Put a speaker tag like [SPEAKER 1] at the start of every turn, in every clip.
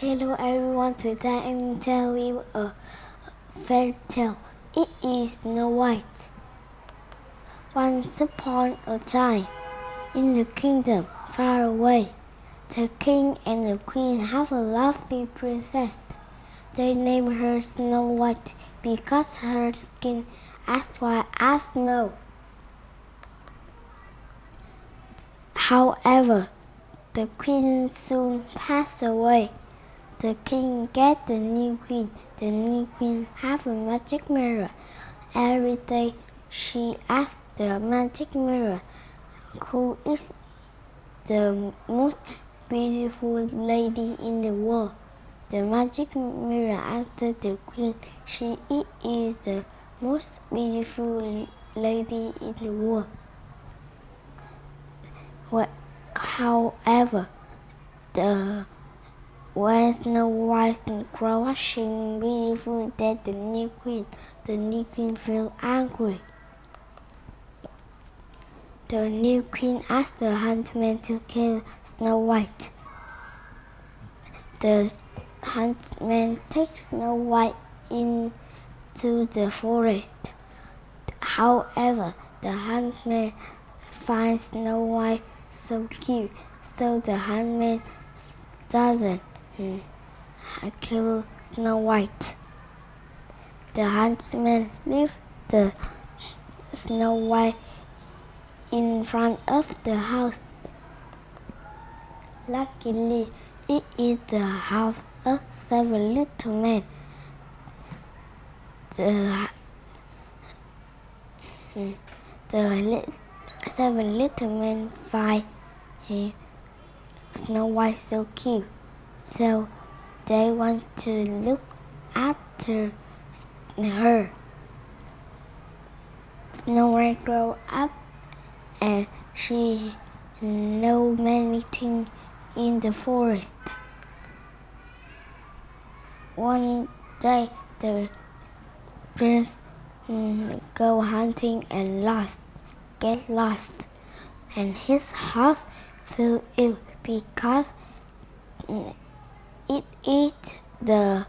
[SPEAKER 1] Hello everyone, today I will tell you a fairy tale. It is Snow White. Once upon a time, in the kingdom far away, the king and the queen have a lovely princess. They name her Snow White because her skin as white as snow. However, the queen soon passed away. The king get the new queen. The new queen have a magic mirror. Every day she asks the magic mirror, who is the most beautiful lady in the world? The magic mirror answered the queen, she is the most beautiful lady in the world. What, However, the when Snow White crushing beautiful that the new queen, the new queen feel angry. The new queen asked the huntsman to kill Snow White. The huntsman takes Snow White into the forest. However, the huntsman finds Snow White so cute, so the huntsman doesn't Mm. I kill Snow White. The huntsman leaves the Snow White in front of the house. Luckily, it is the house of seven little men. The, hmm, the seven little men find Snow White so cute. So they want to look after her. White grow up and she know many things in the forest. One day the prince mm, go hunting and lost, get lost, and his house fell ill because mm, it eats the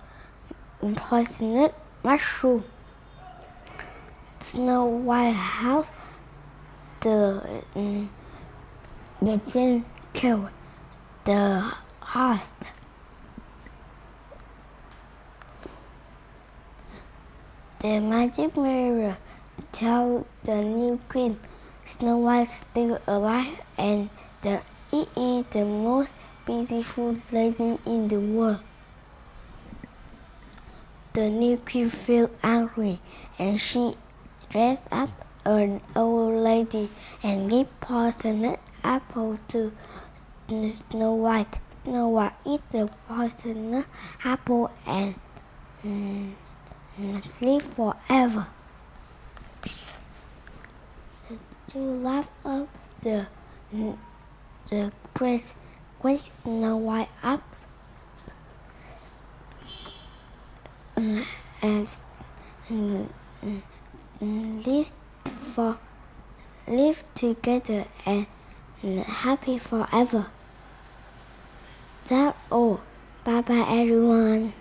[SPEAKER 1] poisonous mushroom. Snow White house the um, the prince killed the host. The magic mirror tell the new queen Snow White still alive and the it is the most beautiful lady in the world. The new queen feel angry and she dressed up an old lady and gave poisonous apple to Snow White. Snow White eat the poisonous apple and mm, sleep forever. To laugh up the the prince wakes Snow White up mm, and, and, and mm, mm, live for live together and happy forever. That's all. Bye bye everyone.